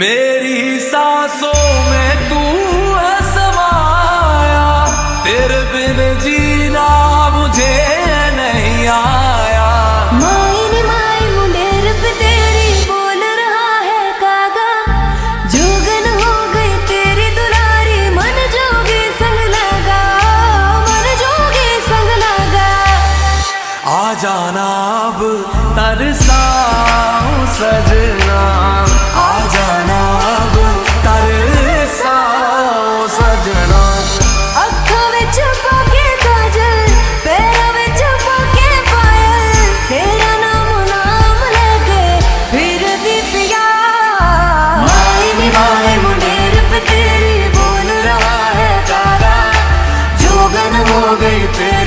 मेरी सांसों में तू समाया तेरे बिन जीना मुझे नहीं आया। माइन माई मुंडेर तेरी बोल रहा है कागा जोगन हो गई तेरी दुलारी मन जोगे संग लगा मन जोगे संग लगा। आ जाना अब तरसाऊं सजा। more than.